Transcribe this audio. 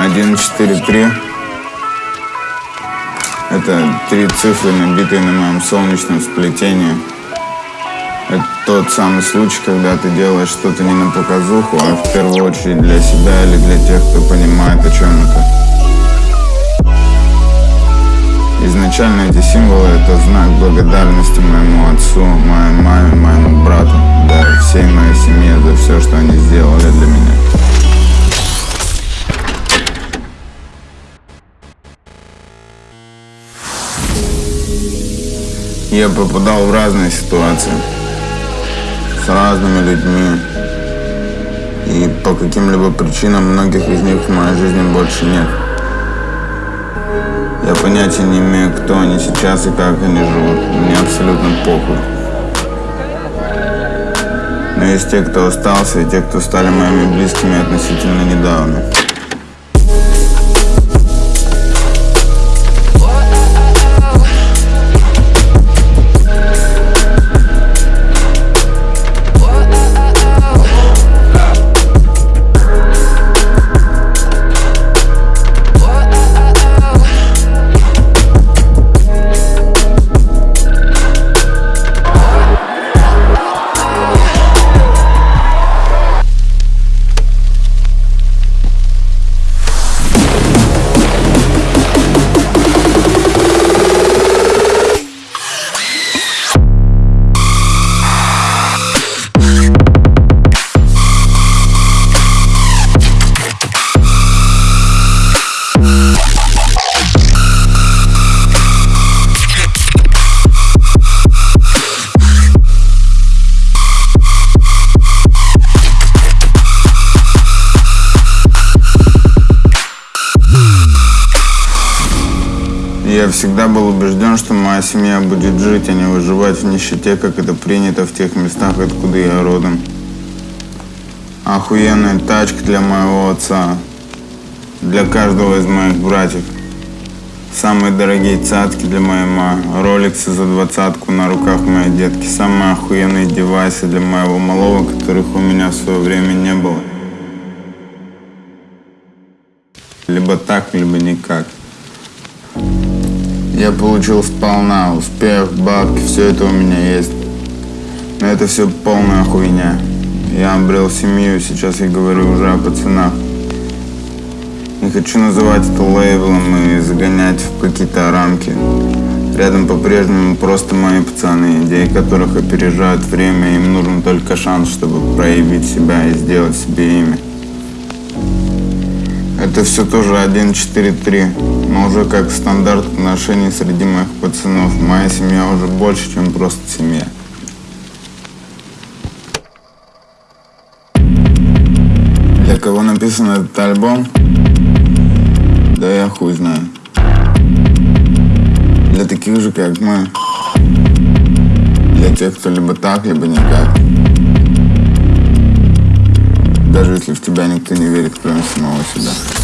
143 Это три цифры, набитые на моем солнечном сплетении. Это тот самый случай, когда ты делаешь что-то не на показуху, а в первую очередь для себя или для тех, кто понимает, о чем это. Изначально эти символы — это знак благодарности моему отцу, моей маме, моему брату, да всей моей семье за все, что они сделали Я попадал в разные ситуации с разными людьми. И по каким-либо причинам многих из них в моей жизни больше нет. Я понятия не имею, кто они сейчас и как они живут. Мне абсолютно похуй. Но есть те, кто остался, и те, кто стали моими близкими относительно недавно. Я всегда был убежден, что моя семья будет жить, а не выживать в нищете, как это принято в тех местах, откуда я родом. Охуенная тачка для моего отца, для каждого из моих братьев. Самые дорогие цацки для моей мамы, роликсы за двадцатку на руках моей детки, самые охуенные девайсы для моего малого, которых у меня в свое время не было. Либо так, либо никак. Я получил сполна, успех, бабки, все это у меня есть. Но это все полная хуйня. Я обрел семью, сейчас я говорю уже о пацанах. Не хочу называть это лейблом и загонять в какие-то рамки. Рядом по-прежнему просто мои пацаны, идеи которых опережают время, им нужен только шанс, чтобы проявить себя и сделать себе имя. Это все тоже 1-4-3, уже как стандарт отношений среди моих пацанов. Моя семья уже больше, чем просто семья. Для кого написан этот альбом? Да я хуй знаю. Для таких же, как мы. Для тех, кто либо так, либо никак. Даже если в тебя никто не верит, кроме самого себя.